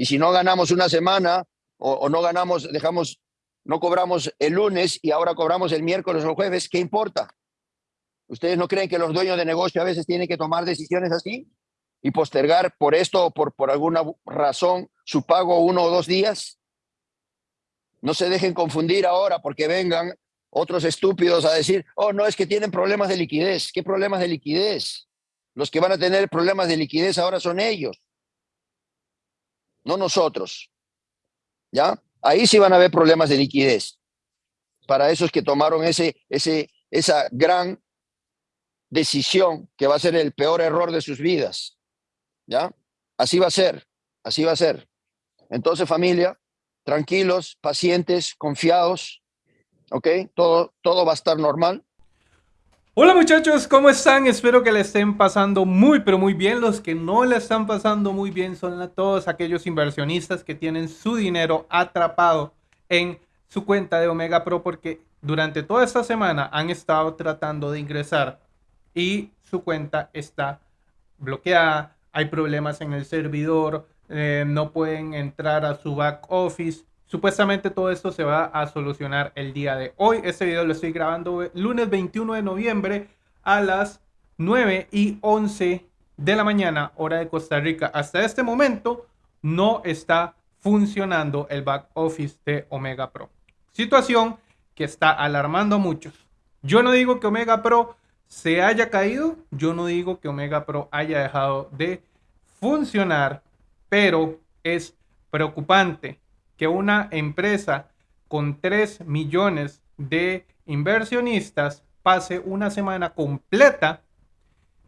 Y si no ganamos una semana o, no ganamos, dejamos, no cobramos el lunes y ahora cobramos el miércoles o el jueves, ¿qué importa? ¿Ustedes no creen que los dueños de negocio a veces tienen que tomar decisiones así y postergar por esto o por, por alguna razón su pago uno o dos días? No se dejen confundir ahora porque vengan otros estúpidos a decir, oh, no, es que tienen problemas de liquidez. ¿Qué problemas de liquidez? Los que van a tener problemas de liquidez ahora son ellos, no nosotros. ¿Ya? Ahí sí van a haber problemas de liquidez. Para esos que tomaron ese, ese, esa gran decisión que va a ser el peor error de sus vidas. ¿Ya? Así va a ser, así va a ser. Entonces, familia, tranquilos, pacientes, confiados, ¿ok? Todo, todo va a estar normal. Hola muchachos, ¿cómo están? Espero que le estén pasando muy pero muy bien. Los que no le están pasando muy bien son todos aquellos inversionistas que tienen su dinero atrapado en su cuenta de Omega Pro porque durante toda esta semana han estado tratando de ingresar y su cuenta está bloqueada. Hay problemas en el servidor, eh, no pueden entrar a su back office. Supuestamente todo esto se va a solucionar el día de hoy. Este video lo estoy grabando lunes 21 de noviembre a las 9 y 11 de la mañana, hora de Costa Rica. Hasta este momento no está funcionando el back office de Omega Pro. Situación que está alarmando a muchos. Yo no digo que Omega Pro se haya caído, yo no digo que Omega Pro haya dejado de funcionar pero es preocupante que una empresa con 3 millones de inversionistas pase una semana completa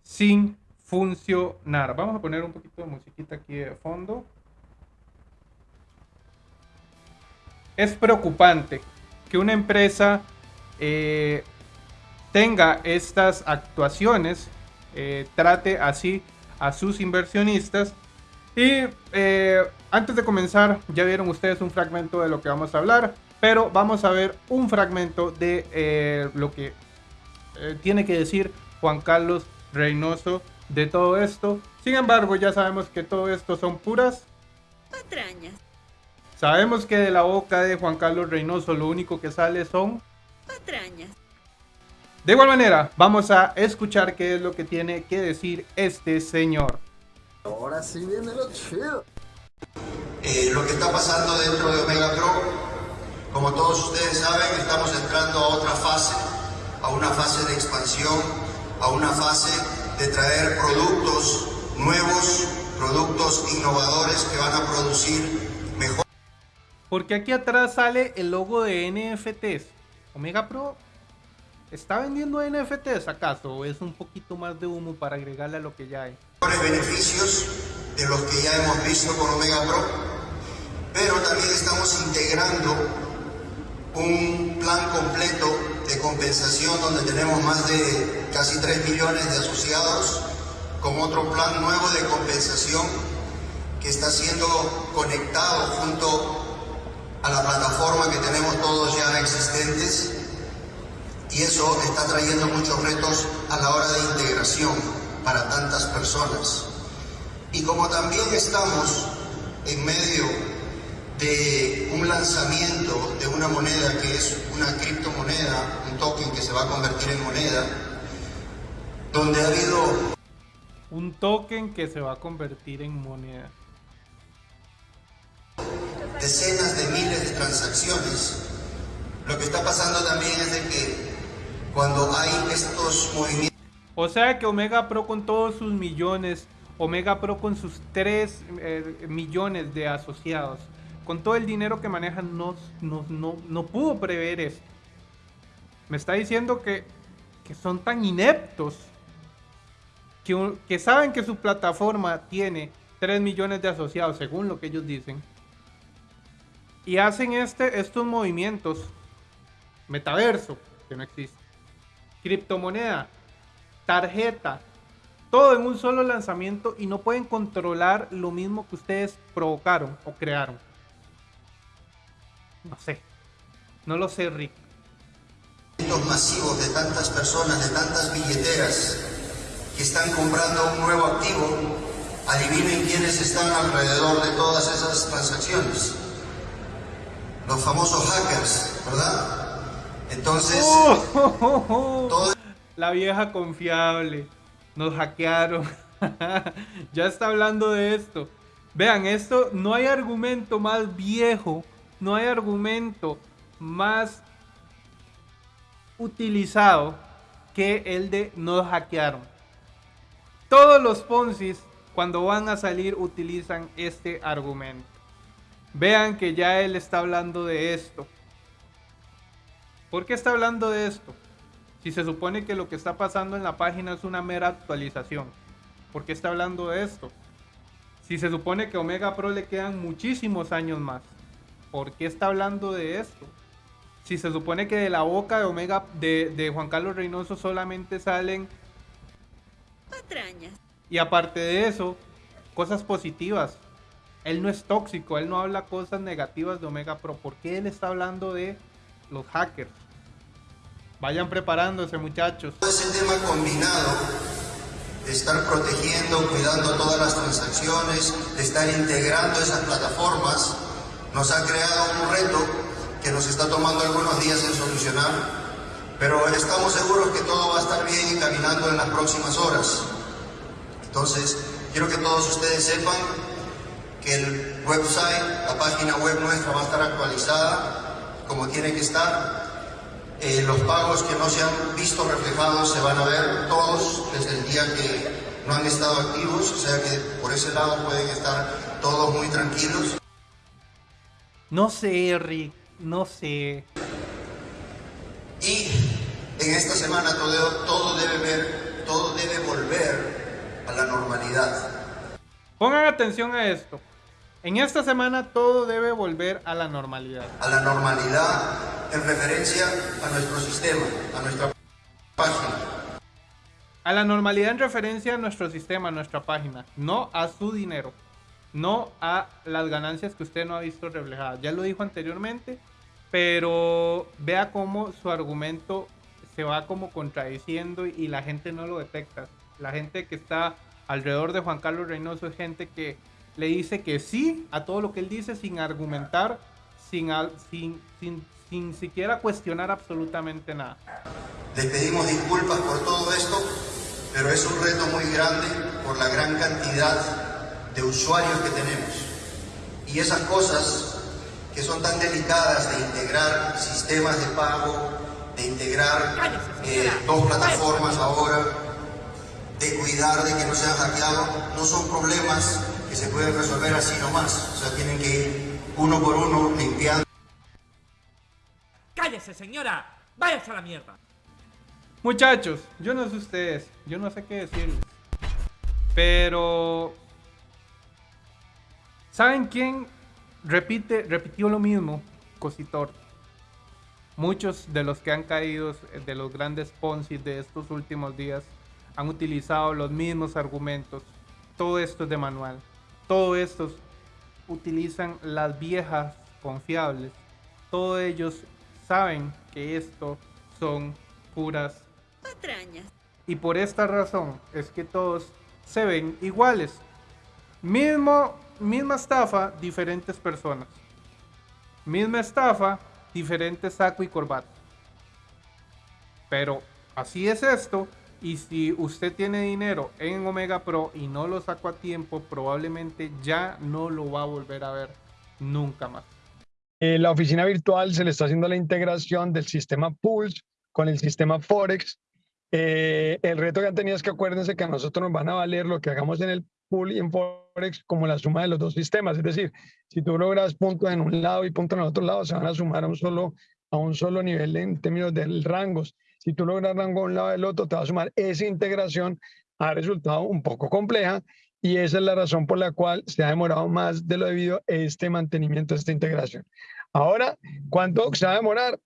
sin funcionar. Vamos a poner un poquito de musiquita aquí de fondo. Es preocupante que una empresa eh, tenga estas actuaciones, eh, trate así a sus inversionistas y eh, antes de comenzar, ya vieron ustedes un fragmento de lo que vamos a hablar, pero vamos a ver un fragmento de eh, lo que eh, tiene que decir Juan Carlos Reynoso de todo esto. Sin embargo, ya sabemos que todo esto son puras patrañas. Sabemos que de la boca de Juan Carlos Reynoso lo único que sale son patrañas. De igual manera, vamos a escuchar qué es lo que tiene que decir este señor. Ahora sí viene lo chido. Eh, lo que está pasando dentro de Omega Pro, como todos ustedes saben, estamos entrando a otra fase, a una fase de expansión, a una fase de traer productos nuevos, productos innovadores que van a producir mejor. Porque aquí atrás sale el logo de NFTs. Omega Pro ¿Está vendiendo NFTs acaso o es un poquito más de humo para agregarle a lo que ya hay? Beneficios de los que ya hemos visto con Omega Pro, pero también estamos integrando un plan completo de compensación donde tenemos más de casi 3 millones de asociados con otro plan nuevo de compensación que está siendo conectado junto a la plataforma que tenemos todos ya existentes y eso está trayendo muchos retos a la hora de integración para tantas personas. Y como también estamos en medio de un lanzamiento de una moneda que es una criptomoneda, un token que se va a convertir en moneda, donde ha habido... Un token que se va a convertir en moneda. Decenas de miles de transacciones. Lo que está pasando también es de que cuando hay estos movimientos. O sea que Omega Pro con todos sus millones, Omega Pro con sus 3 eh, millones de asociados, con todo el dinero que manejan, no, no, no, pudo prever esto. Me está diciendo que, que son tan ineptos que, que, saben que su plataforma tiene 3 millones de asociados, según lo que ellos dicen, y hacen este, estos movimientos metaverso, que no existe criptomoneda, tarjeta, todo en un solo lanzamiento y no pueden controlar lo mismo que ustedes provocaron o crearon. No sé, no lo sé, Rick. masivos de tantas personas, de tantas billeteras que están comprando un nuevo activo adivinen quiénes están alrededor de todas esas transacciones. Los famosos hackers, ¿verdad? Entonces, Oh, La vieja confiable. Nos hackearon. ya está hablando de esto. Vean, esto no hay argumento más viejo, no hay argumento más utilizado que el de nos hackearon. Todos los Ponzi cuando van a salir utilizan este argumento. Vean que ya él está hablando de esto. ¿Por qué está hablando de esto? Si se supone que lo que está pasando en la página es una mera actualización. ¿Por qué está hablando de esto? Si se supone que Omega Pro le quedan muchísimos años más. ¿Por qué está hablando de esto? Si se supone que de la boca de Omega de, de Juan Carlos Reynoso solamente salen patrañas. Y aparte de eso, cosas positivas. Él no es tóxico, él no habla cosas negativas de Omega Pro. ¿Por qué él está hablando de los hackers? Vayan preparándose, muchachos. Todo ese tema combinado de estar protegiendo, cuidando todas las transacciones, de estar integrando esas plataformas, nos ha creado un reto que nos está tomando algunos días en solucionar, pero estamos seguros que todo va a estar bien y caminando en las próximas horas. Entonces, quiero que todos ustedes sepan que el website, la página web nuestra va a estar actualizada como tiene que estar. Eh, los pagos que no se han visto reflejados se van a ver todos desde el día que no han estado activos, o sea que por ese lado pueden estar todos muy tranquilos. No sé, Rick, no sé. Y en esta semana todo, todo debe ver, todo debe volver a la normalidad. Pongan atención a esto. En esta semana todo debe volver a la normalidad. A la normalidad en referencia a nuestro sistema, a nuestra página. A la normalidad en referencia a nuestro sistema, a nuestra página, no a su dinero, no a las ganancias que usted no ha visto reflejadas. Ya lo dijo anteriormente, pero vea cómo su argumento se va como contradiciendo y la gente no lo detecta. La gente que está alrededor de Juan Carlos Reynoso es gente que le dice que sí a todo lo que él dice sin argumentar, sin, sin, sin, sin siquiera cuestionar absolutamente nada. Les pedimos disculpas por todo esto, pero es un reto muy grande por la gran cantidad de usuarios que tenemos. Y esas cosas que son tan delicadas de integrar sistemas de pago, de integrar eh, dos plataformas ahora, de cuidar de que no sean hackeados, no son problemas que se pueden resolver así nomás. O sea, tienen que ir uno por uno limpiando. ¡Cállese, señora! ¡Váyase a la mierda! Muchachos, yo no sé ustedes, yo no sé qué decirles. Pero... ¿Saben quién repite, repitió lo mismo? Cositor. Muchos de los que han caído, de los grandes Ponzi de estos últimos días, han utilizado los mismos argumentos. Todo esto es de manual. Todo estos utilizan las viejas confiables. Todos ellos saben que esto son puras patrañas. Y por esta razón es que todos se ven iguales. Mismo, misma estafa, diferentes personas. Misma estafa, diferentes saco y corbata. Pero así es esto. Y si usted tiene dinero en Omega Pro y no lo sacó a tiempo, probablemente ya no lo va a volver a ver nunca más. Eh, la oficina virtual se le está haciendo la integración del sistema Pulse con el sistema Forex. Eh, el reto que han tenido es que acuérdense que a nosotros nos van a valer lo que hagamos en el pool y en Forex como la suma de los dos sistemas. Es decir, si tú logras puntos en un lado y puntos en el otro lado, se van a sumar a un solo, a un solo nivel en términos de rangos. Si tú logras rango a un lado del otro, te va a sumar esa integración. Ha resultado un poco compleja y esa es la razón por la cual se ha demorado más de lo debido este mantenimiento, esta integración. Ahora, ¿cuánto se va a demorar?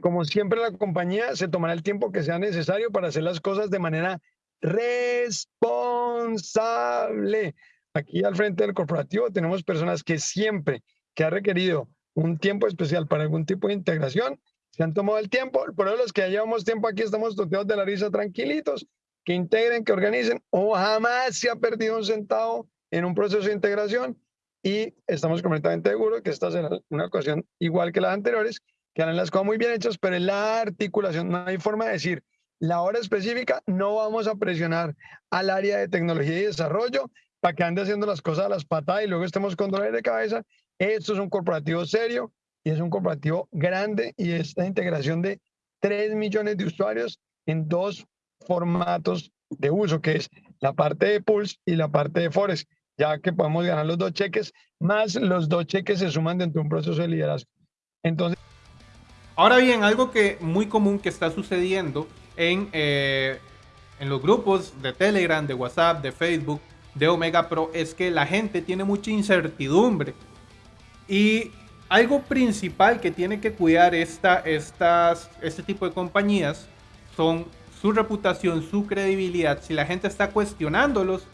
Como siempre, la compañía se tomará el tiempo que sea necesario para hacer las cosas de manera responsable. Aquí al frente del corporativo tenemos personas que siempre que ha requerido un tiempo especial para algún tipo de integración, se han tomado el tiempo. Por eso los que llevamos tiempo aquí estamos toteados de la risa tranquilitos, que integren, que organicen, o jamás se ha perdido un centavo en un proceso de integración y estamos completamente seguros que esta será una ocasión igual que las anteriores, que harán las cosas muy bien hechas, pero en la articulación no hay forma de decir la hora específica, no vamos a presionar al área de tecnología y desarrollo para que ande haciendo las cosas a las patadas y luego estemos con dolores de cabeza. Esto es un corporativo serio y es un corporativo grande y esta integración de 3 millones de usuarios en dos formatos de uso, que es la parte de Pulse y la parte de Forex, ya que podemos ganar los dos cheques, más los dos cheques se suman dentro de un proceso de liderazgo. Entonces... Ahora bien, algo que muy común que está sucediendo en, eh, en los grupos de Telegram, de WhatsApp, de Facebook, de Omega Pro, es que la gente tiene mucha incertidumbre. Y algo principal que tiene que cuidar esta, estas, este tipo de compañías son su reputación, su credibilidad. Si la gente está cuestionándolos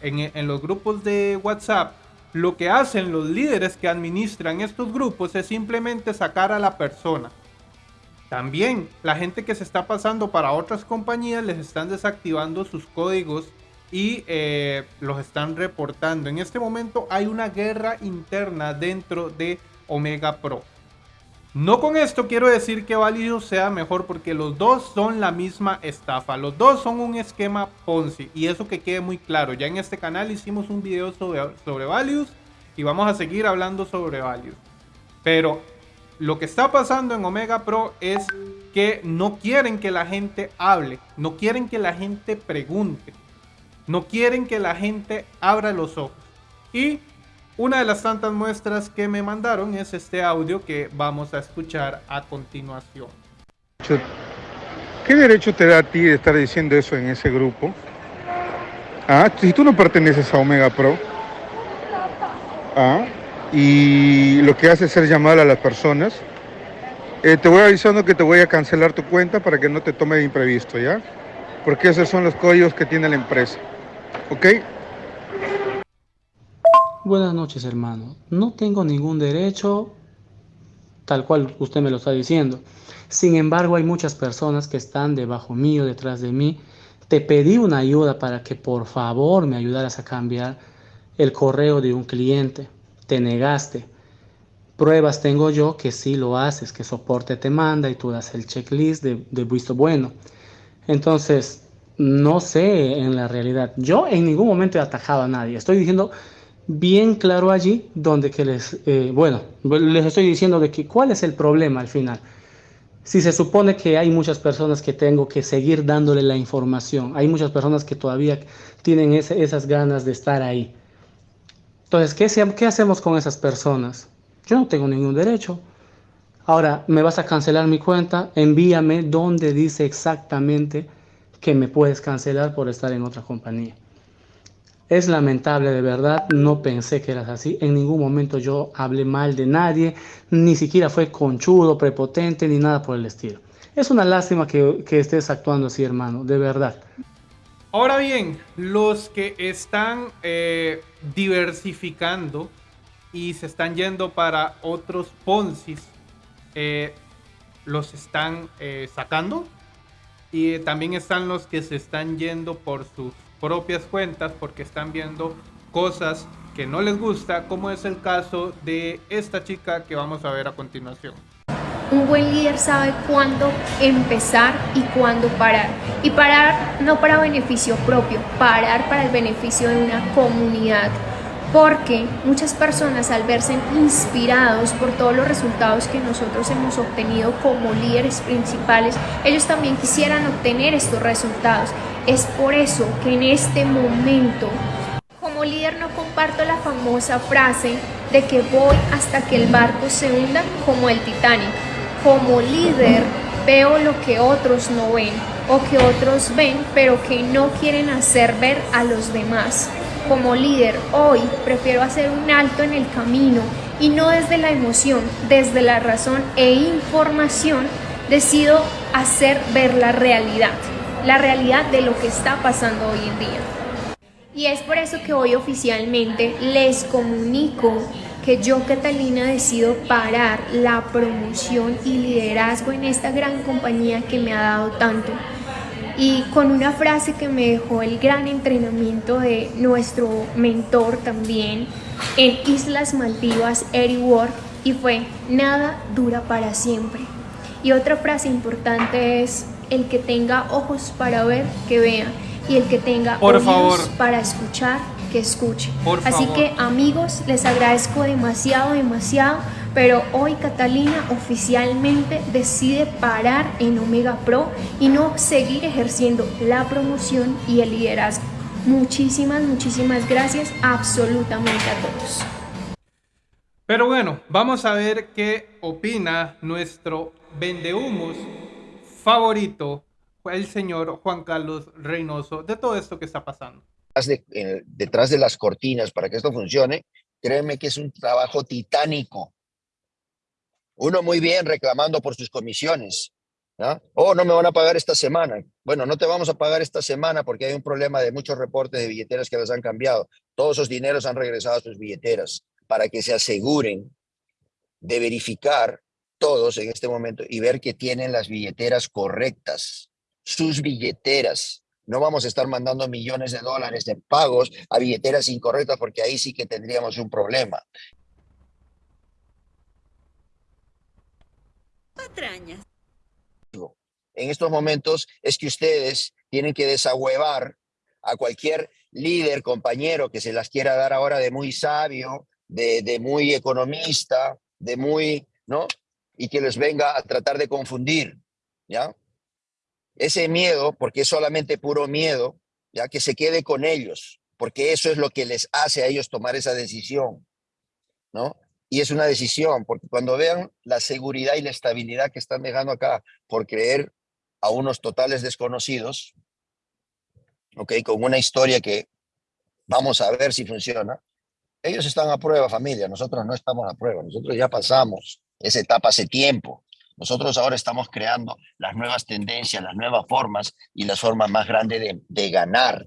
en, los grupos de WhatsApp, lo que hacen los líderes que administran estos grupos es simplemente sacar a la persona. También la gente que se está pasando para otras compañías les están desactivando sus códigos y eh, los están reportando. En este momento hay una guerra interna dentro de Omega Pro. No con esto quiero decir que Value sea mejor porque los dos son la misma estafa. Los dos son un esquema Ponzi y eso que quede muy claro. Ya en este canal hicimos un video sobre, sobre y vamos a seguir hablando sobre Values. Pero lo que está pasando en Omega Pro es que no quieren que la gente hable, no quieren que la gente pregunte, no quieren que la gente abra los ojos. Y una de las tantas muestras que me mandaron es este audio que vamos a escuchar a continuación. ¿Qué derecho te da a ti de estar diciendo eso en ese grupo? Ah, si tú no perteneces a Omega Pro. Ah, y lo que hace es ser llamar a las personas. Eh, te voy avisando que te voy a cancelar tu cuenta para que no te tome de imprevisto, ¿ya? Porque esos son los códigos que tiene la empresa. ¿Ok? Buenas noches, hermano. No tengo ningún derecho tal cual usted me lo está diciendo. Sin embargo, hay muchas personas que están debajo mío, detrás de mí. Te pedí una ayuda para que por favor me ayudaras a cambiar el correo de un cliente. Te negaste. Pruebas tengo yo que sí lo haces, que soporte te manda y tú das el checklist de, de visto bueno. Entonces, no sé en la realidad. Yo en ningún momento he atajado a nadie. Estoy diciendo bien claro allí donde que les, eh, bueno, les estoy diciendo de que cuál es el problema al final. Si se supone que hay muchas personas que tengo que seguir dándole la información, hay muchas personas que todavía tienen esas ganas de estar ahí. Entonces, ¿qué, ¿qué hacemos con esas personas? Yo no tengo ningún derecho. Ahora, ¿me vas a cancelar mi cuenta? Envíame donde dice exactamente que me puedes cancelar por estar en otra compañía. Es lamentable, de verdad, no pensé que eras así. En ningún momento yo hablé mal de nadie, ni siquiera fue conchudo, prepotente, ni nada por el estilo. Es una lástima que, estés actuando así, hermano, de verdad. Ahora bien, los que están eh, diversificando y se están yendo para otros Poncis, eh, los están eh, sacando. Y también están los que se están yendo por sus propias cuentas porque están viendo cosas que no les gusta, como es el caso de esta chica que vamos a ver a continuación. Un buen líder sabe cuándo empezar y cuándo parar. Y parar no para beneficio propio, parar para el beneficio de una comunidad. Porque muchas personas al verse inspirados por todos los resultados que nosotros hemos obtenido como líderes principales, ellos también quisieran obtener estos resultados es por eso que en este momento, como líder, no comparto la famosa frase de que voy hasta que el barco se hunda como el Titanic. Como líder, veo lo que otros no ven o que otros ven pero que no quieren hacer ver a los demás. Como líder, hoy prefiero hacer un alto en el camino y no desde la emoción, desde la razón e información, decido hacer ver la realidad la realidad de lo que está pasando hoy en día. Y es por eso que hoy oficialmente les comunico que yo, Catalina, decido parar la promoción y liderazgo en esta gran compañía que me ha dado tanto. Y con una frase que me dejó el gran entrenamiento de nuestro mentor también en Islas Maldivas, Eric Ward, y fue, nada dura para siempre. Y otra frase importante es, el que tenga ojos para ver, que vea, y el que tenga Por oídos favor. para escuchar, que escuche. Por Así favor. que amigos, les agradezco demasiado, demasiado, pero hoy Catalina oficialmente decide parar en Omega Pro y no seguir ejerciendo la promoción y el liderazgo. Muchísimas, muchísimas gracias absolutamente a todos. Pero bueno, vamos a ver qué opina nuestro vendehumos favorito, el señor Juan Carlos Reynoso, de todo esto que está pasando. detrás de, eh, detrás de las cortinas para que esto funcione, créeme que es un trabajo titánico. Uno muy bien reclamando por sus comisiones. ¿ah? Oh, no me van a pagar esta semana. Bueno, no te vamos a pagar esta semana porque hay un problema de muchos reportes de billeteras que las han cambiado. Todos esos dineros han regresado a sus billeteras para que se aseguren de verificar todos en este momento y ver que tienen las billeteras correctas, sus billeteras. No vamos a estar mandando millones de dólares de pagos a billeteras incorrectas porque ahí sí que tendríamos un problema. Patrañas. En estos momentos es que ustedes tienen que desahuevar a cualquier líder, compañero que se las quiera dar ahora de muy sabio, de, de muy economista, de muy, ¿no? Y que les venga a tratar de confundir, ¿ya? Ese miedo, porque es solamente puro miedo, ya que se quede con ellos, porque eso es lo que les hace a ellos tomar esa decisión, ¿no? Y es una decisión, porque cuando vean la seguridad y la estabilidad que están dejando acá por creer a unos totales desconocidos, ¿ok? Con una historia que vamos a ver si funciona, ellos están a prueba, familia, nosotros no estamos a prueba, nosotros ya pasamos esa etapa hace tiempo. Nosotros ahora estamos creando las nuevas tendencias, las nuevas formas y las formas más grandes de, de ganar,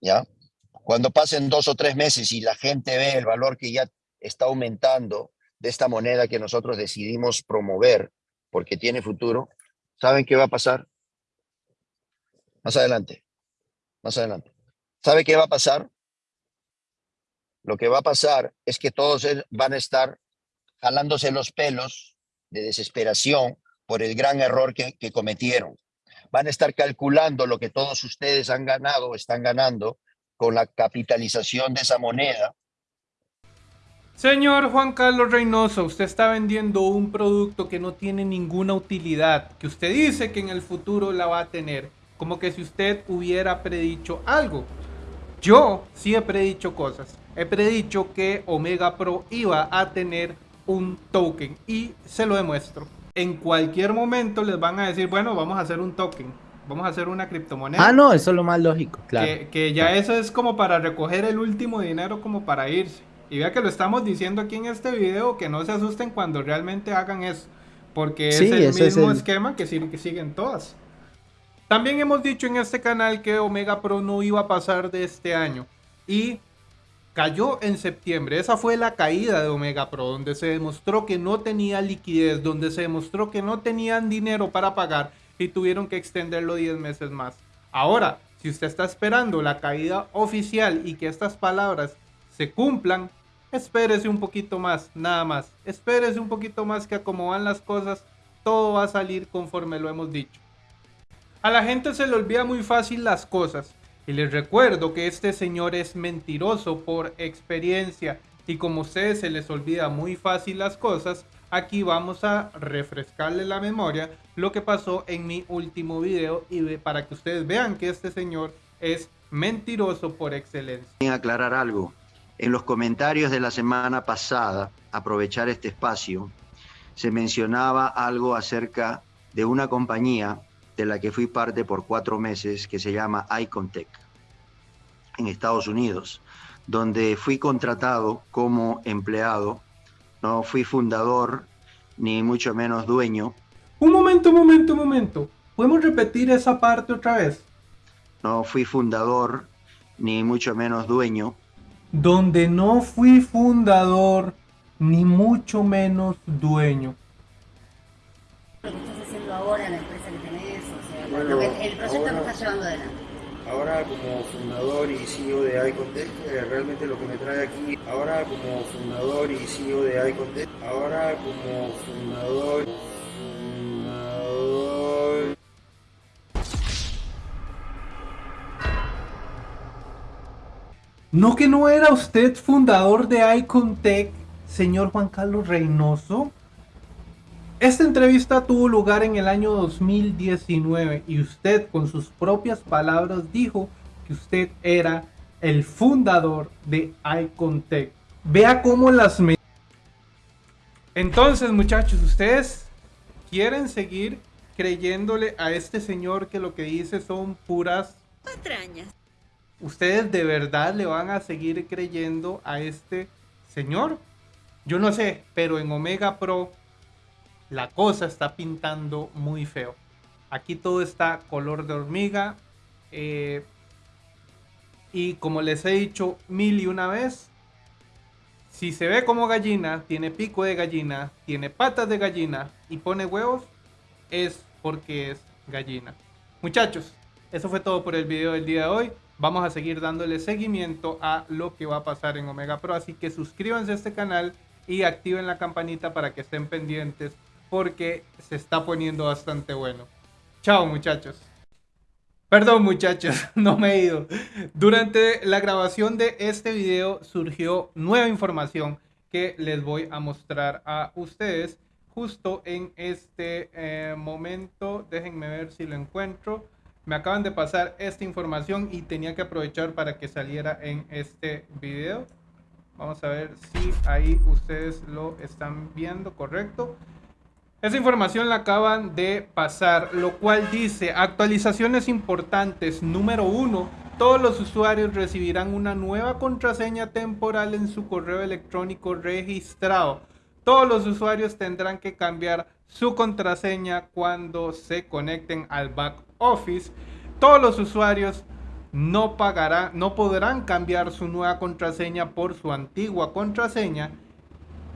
¿ya? Cuando pasen dos o tres meses y la gente ve el valor que ya está aumentando de esta moneda que nosotros decidimos promover porque tiene futuro, ¿saben qué va a pasar? Más adelante, más adelante. ¿Sabe qué va a pasar? Lo que va a pasar es que todos el- van a estar jalándose los pelos de desesperación por el gran error que, que cometieron. Van a estar calculando lo que todos ustedes han ganado o están ganando con la capitalización de esa moneda Señor Juan Carlos Reynoso, usted está vendiendo un producto que no tiene ninguna utilidad, que usted dice que en el futuro la va a tener, como que si usted hubiera predicho algo. Yo sí he predicho cosas. He predicho que Omega Pro iba a tener un token y se lo demuestro. En cualquier momento les van a decir, bueno, vamos a hacer un token, vamos a hacer una criptomoneda. Ah, no, eso es lo más lógico, claro. Que, que ya eso es como para recoger el último dinero como para irse. Y vea que lo estamos diciendo aquí en este video, que no se asusten cuando realmente hagan eso. Porque Sí, es el es mismo el- esquema que, sig- que siguen todas. También hemos dicho en este canal que Omega Pro no iba a pasar de este año. Y cayó en septiembre. Esa fue la caída de Omega Pro, donde se demostró que no tenía liquidez, donde se demostró que no tenían dinero para pagar y tuvieron que extenderlo 10 meses más. Ahora, si usted está esperando la caída oficial y que estas palabras se cumplan, espérese un poquito más, nada más. Espérese un poquito más que a como van las cosas, todo va a salir conforme lo hemos dicho. A la gente se le olvida muy fácil las cosas. Y les recuerdo que este señor es mentiroso por experiencia. Y como a ustedes se les olvida muy fácil las cosas, aquí vamos a refrescarle la memoria lo que pasó en mi último video y para que ustedes vean que este señor es mentiroso por excelencia. Quiero aclarar algo. En los comentarios de la semana pasada, aprovechar este espacio, se mencionaba algo acerca de una compañía de la que fui parte por cuatro meses que se llama Icontech en Estados Unidos, donde fui contratado como empleado, no fui fundador ni mucho menos dueño, Un momento, un momento, un momento. ¿Podemos repetir esa parte otra vez? no fui fundador ni mucho menos dueño, Donde no fui fundador, ni mucho menos dueño. Lo que estás haciendo ahora, la empresa que tenés, o sea, Bueno, lo que, el proyecto que está llevando adelante. Ahora como fundador y CEO de iContest, eh, realmente lo que me trae aquí, ahora como fundador y CEO de iContest, ahora como fundador, fundador ¿No que no era usted fundador de Icontech, señor Juan Carlos Reynoso? Esta entrevista tuvo lugar en el año 2019 y usted con sus propias palabras dijo que usted era el fundador de Icontech. Vea cómo las... Entonces muchachos, ustedes quieren seguir creyéndole a este señor que lo que dice son puras patrañas. ¿Ustedes de verdad le van a seguir creyendo a este señor? Yo no sé, pero en Omega Pro la cosa está pintando muy feo. Aquí todo está color de hormiga. Eh, y como les he dicho mil y una vez, si se ve como gallina, tiene pico de gallina, tiene patas de gallina y pone huevos, es porque es gallina. Muchachos, eso fue todo por el video del día de hoy. Vamos a seguir dándole seguimiento a lo que va a pasar en Omega Pro. Así que suscríbanse a este canal y activen la campanita para que estén pendientes porque se está poniendo bastante bueno. Chao muchachos. Perdón muchachos, no me he ido. Durante la grabación de este video surgió nueva información que les voy a mostrar a ustedes justo en este eh, momento. Déjenme ver si lo encuentro. Me acaban de pasar esta información y tenía que aprovechar para que saliera en este video. Vamos a ver si ahí ustedes lo están viendo correcto. Esa información la acaban de pasar, lo cual dice actualizaciones importantes. Número uno, todos los usuarios recibirán una nueva contraseña temporal en su correo electrónico registrado. Todos los usuarios tendrán que cambiar su contraseña cuando se conecten al back office. Todos los usuarios no pagarán, no podrán cambiar su nueva contraseña por su antigua contraseña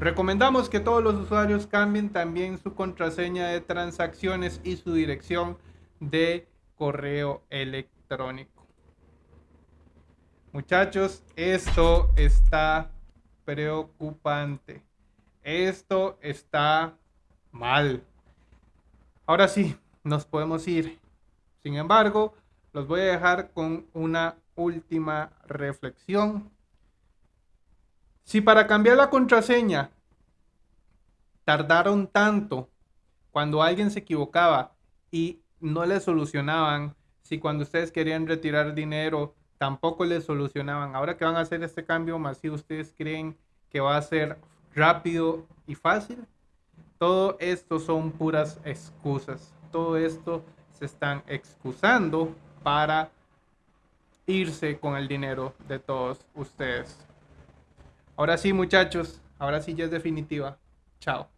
Recomendamos que todos los usuarios cambien también su contraseña de transacciones y su dirección de correo electrónico. Muchachos, esto está preocupante. Esto está mal. Ahora sí, nos podemos ir. Sin embargo, los voy a dejar con una última reflexión si para cambiar la contraseña tardaron tanto cuando alguien se equivocaba y no le solucionaban, si cuando ustedes querían retirar dinero tampoco le solucionaban, ahora que van a hacer este cambio masivo, ¿ustedes creen que va a ser rápido y fácil? Todo esto son puras excusas. Todo esto se están excusando para irse con el dinero de todos ustedes. Ahora sí, muchachos. Ahora sí ya es definitiva. Chao.